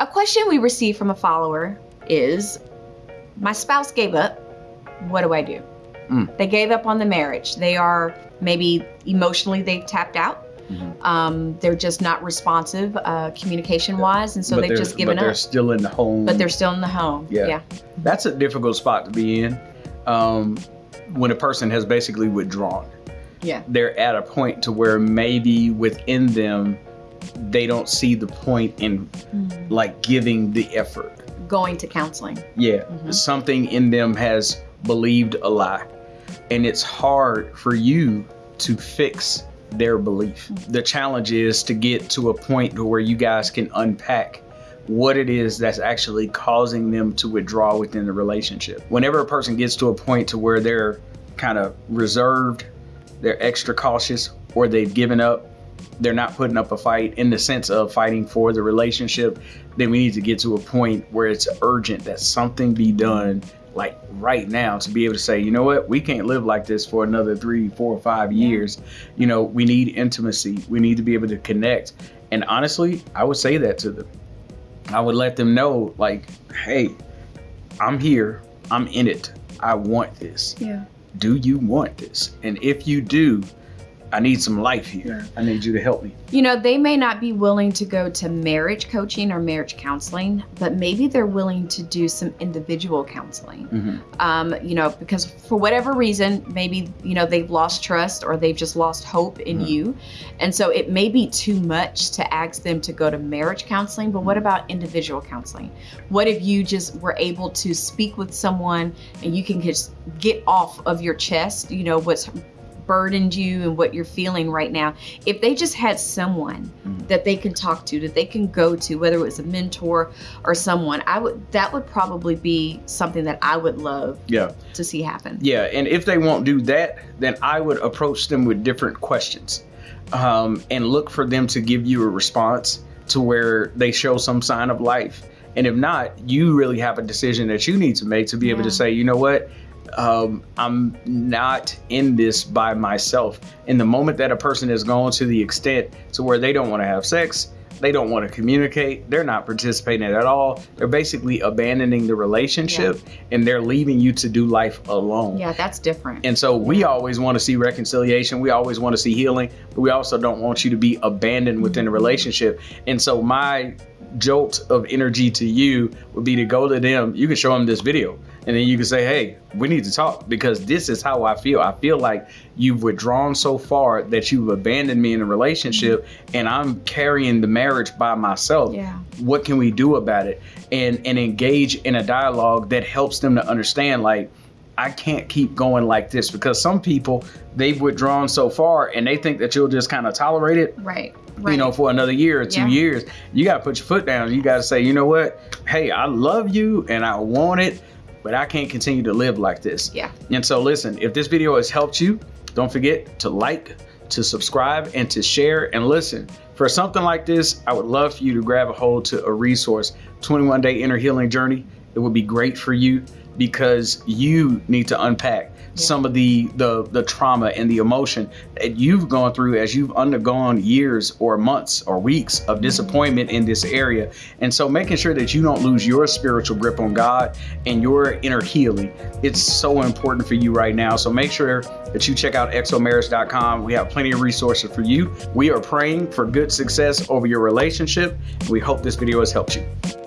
A question we received from a follower is My spouse gave up. What do I do? Mm. They gave up on the marriage. They are maybe emotionally they've tapped out. Mhm. Um, they're just not responsive uh, communication wise, and so But they've just given up. but they're still in the home. But they're still in the home. Yeah. yeah. That's a difficult spot to be in. Um, when a person has basically withdrawn. Yeah. They're at a point to where maybe within them they don't see the point in Mm. like giving the effort. Going to counseling. Yeah, Mhm. something in them has believed a lie. And it's hard for you to fix their belief. The challenge is to get to a point to where you guys can unpack what it is that's actually causing them to withdraw within the relationship. Whenever a person gets to a point to where they're kind of reserved, they're extra cautious, or they've given up, they're not putting up a fight in the sense of fighting for the relationship, then we need to get to a point where it's urgent that something be done like right now to be able to say, you know what, we can't live like this for another three, four, five years. You know, we need intimacy. We need to be able to connect. And honestly, I would say that to them. I would let them know, like, hey, I'm here. I'm in it. I want this. Yeah. Do you want this? And if you do, I need some life here. I need you to help me. You know, they may not be willing to go to marriage coaching or marriage counseling, but maybe they're willing to do some individual counseling. Mhm. Um, you know, because for whatever reason, maybe, you know, they've lost trust or they've just lost hope in Mhm. you. And so it may be too much to ask them to go to marriage counseling, but what about individual counseling? What if you just were able to speak with someone and you can just get off of your chest, you know, what's burdened you and what you're feeling right now? If they just had someone Mhm. that they can talk to, that they can go to, whether it was a mentor or someone, I would that would probably be something that I would love Yeah. to see happen. Yeah, and if they won't do that, then I would approach them with different questions um, and look for them to give you a response to where they show some sign of life. And if not, you really have a decision that you need to make to be able to say, you know what, um, I'm not in this by myself. In the moment that a person has gone to the extent to where they don't want to have sex, they don't want to communicate, they're not participating at all. They're basically abandoning the relationship and they're leaving you to do life alone. Yeah, that's different. And so we always want to see reconciliation. We always want to see healing, but we also don't want you to be abandoned within the relationship. And so my jolt of energy to you would be to go to them. You can show them this video and then you can say, Hey, we need to talk because this is how I feel. I feel like you've withdrawn so far that you've abandoned me in a relationship mm-hmm. and I'm carrying the marriage by myself yeah. what can we do about it and and engage in a dialogue that helps them to understand like I can't keep going like this because some people they've withdrawn so far and they think that you'll just kind of tolerate it Right. Right. you know for another year or two Yeah. years you got to put your foot down you got to say you know what hey I love you and I want it but I can't continue to live like this yeah. and so, listen, if this video has helped you, don't forget to like, to subscribe, and to share. And listen, for something like this, I would love for you to grab a hold to a resource 21 Day Inner Healing Journey. It would be great for you because you need to unpack some of the, the the trauma and the emotion that you've gone through as you've undergone years or months or weeks of mm-hmm. disappointment in this area. And so making sure that you don't lose your spiritual grip on god and your inner healing it's so important for you right now. So make sure that you check out xomarriage.com we have plenty of resources for you. We are praying for good success over your relationship. We hope this video has helped you